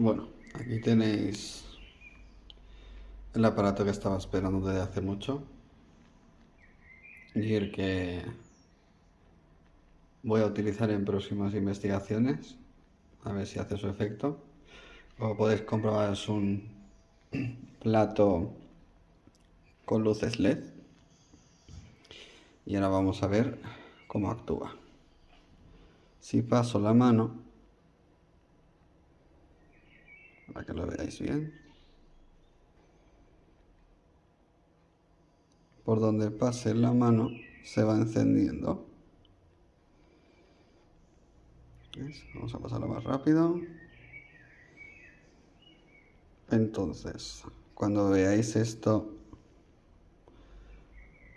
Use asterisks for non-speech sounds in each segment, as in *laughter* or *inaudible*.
Bueno, aquí tenéis el aparato que estaba esperando desde hace mucho y el que voy a utilizar en próximas investigaciones a ver si hace su efecto. Como podéis comprobar es un plato con luces LED. Y ahora vamos a ver cómo actúa. Si paso la mano para que lo veáis bien. Por donde pase la mano se va encendiendo. Vamos a pasarlo más rápido. Entonces cuando veáis esto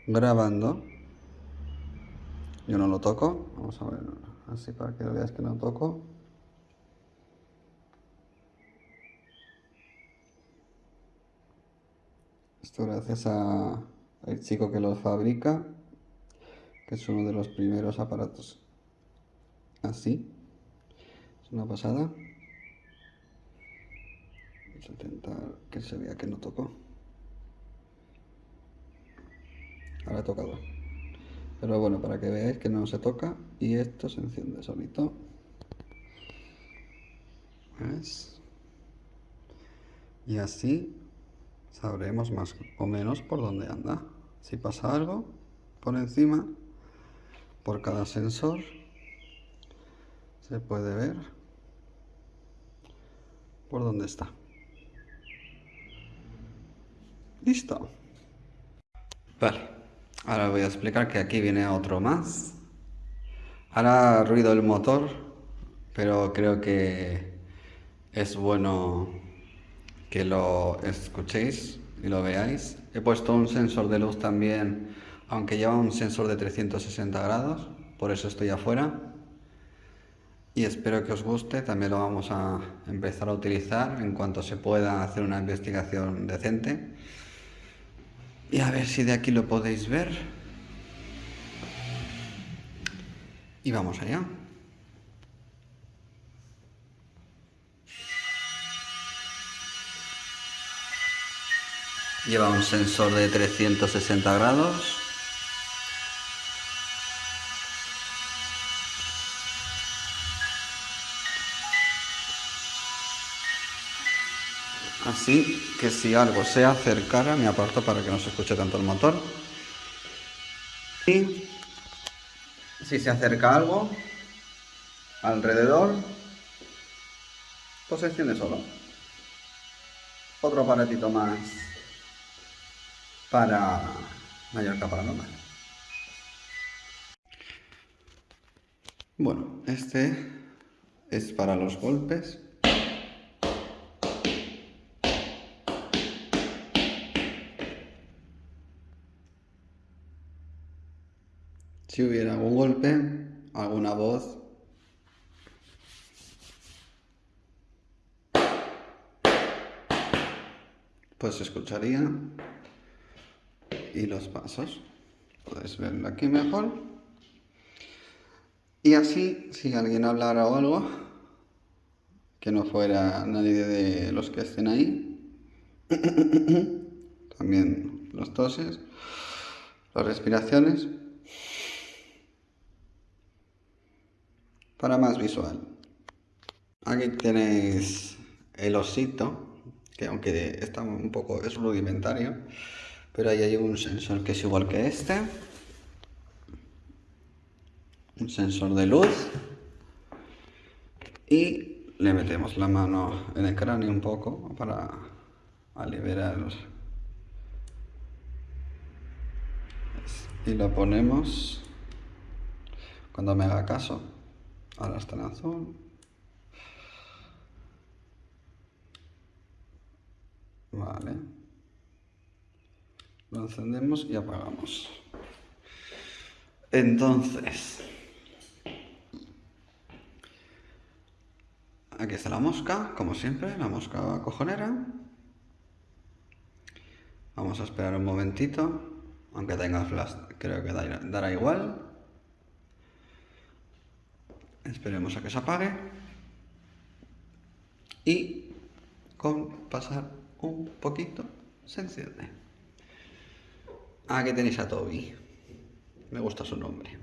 grabando yo no lo toco. Vamos a ver así para que veáis que no toco esto gracias a el chico que lo fabrica que es uno de los primeros aparatos. Así. Es una pasada. Vamos a intentar que se vea que no tocó. Ahora ha tocado. Pero bueno para que veáis que no se toca y esto se enciende solito. ¿Ves? y así sabremos más o menos por dónde anda. Si pasa algo por encima, por cada sensor, se puede ver por dónde está. Listo. Vale, ahora voy a explicar que aquí viene otro más. Hará ruido el motor, pero creo que es bueno que lo escuchéis y lo veáis. He puesto un sensor de luz también, aunque lleva un sensor de 360 grados, por eso estoy afuera. Y espero que os guste, también lo vamos a empezar a utilizar en cuanto se pueda hacer una investigación decente. Y a ver si de aquí lo podéis ver. Y vamos allá. Lleva un sensor de 360 grados. Así que si algo se acercara, me aparto para que no se escuche tanto el motor. Y si se acerca algo alrededor, pues se enciende solo. Otro aparatito más para Mallorca Paranormal. Bueno, este es para los golpes. Si hubiera algún golpe, alguna voz, pues se escucharía y los pasos. Podéis verlo aquí mejor. Y así, si alguien hablara o algo, que no fuera nadie de los que estén ahí, *coughs* también los toses, las respiraciones, para más visual. Aquí tenéis el osito, que aunque está un poco, es rudimentario, pero ahí hay un sensor que es igual que este. Un sensor de luz. Y le metemos la mano en el cráneo un poco para liberar. Y lo ponemos. Cuando me haga caso ahora está en azul. Vale lo encendemos y apagamos. Entonces, aquí está la mosca, como siempre, la mosca cojonera. Vamos a esperar un momentito, aunque tenga flash, creo que dará igual. Esperemos a que se apague. Y con pasar un poquito se enciende. Aquí tenéis a Toby. Me gusta su nombre.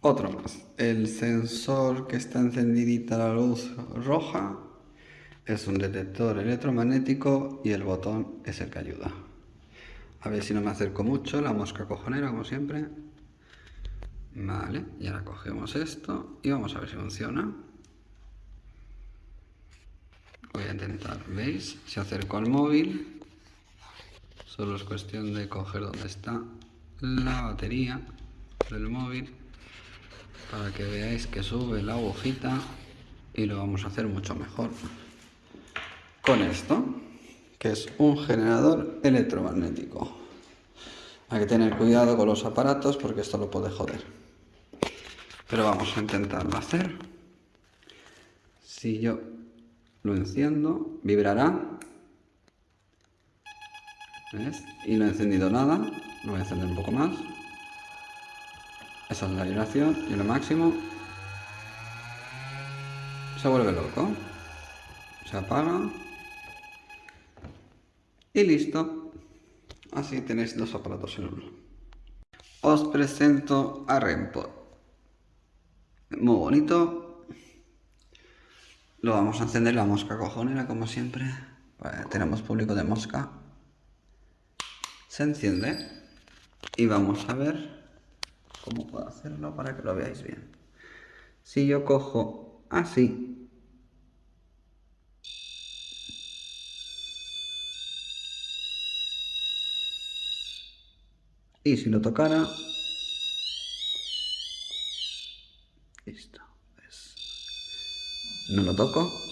Otro más. El sensor que está encendidita la luz roja es un detector electromagnético y el botón es el que ayuda. A ver si no me acerco mucho, la mosca cojonera como siempre. Vale, y ahora cogemos esto y vamos a ver si funciona. Voy a intentar, ¿veis? Se acercó al móvil. Solo es cuestión de coger donde está la batería del móvil para que veáis que sube la agujita y lo vamos a hacer mucho mejor con esto que es un generador electromagnético. Hay que tener cuidado con los aparatos porque esto lo puede joder. Pero vamos a intentarlo hacer. Si yo lo enciendo vibrará Y no he encendido nada lo voy a encender un poco más esa es la vibración y lo máximo se vuelve loco. Se apaga. Y listo. Así tenéis dos aparatos en uno. Os presento a Rempo. Muy bonito. Lo vamos a encender la mosca cojonera como siempre. tenemos público de mosca. Se enciende. Y vamos a ver cómo puedo hacerlo para que lo veáis bien. Si yo cojo así, y si lo tocara, listo, no lo toco,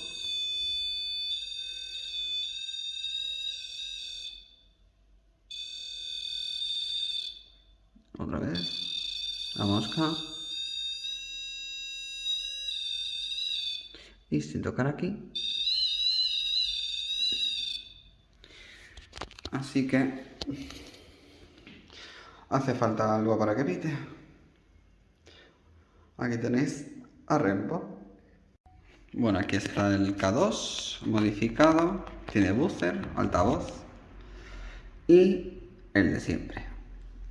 la mosca. Y sin tocar aquí. Así que hace falta algo para que pite. Aquí tenéis a Rempo. Bueno aquí está el K2 modificado tiene buzzer, altavoz y el de siempre.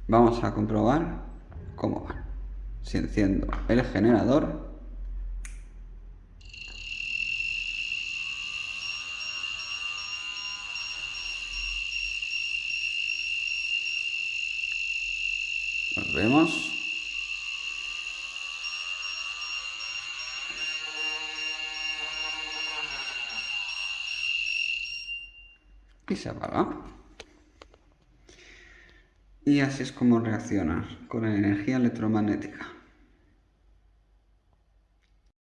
Vamos a comprobar cómo va. Si enciendo el generador, Nos vemos. Y se apaga. Y así es como reacciona con la energía electromagnética.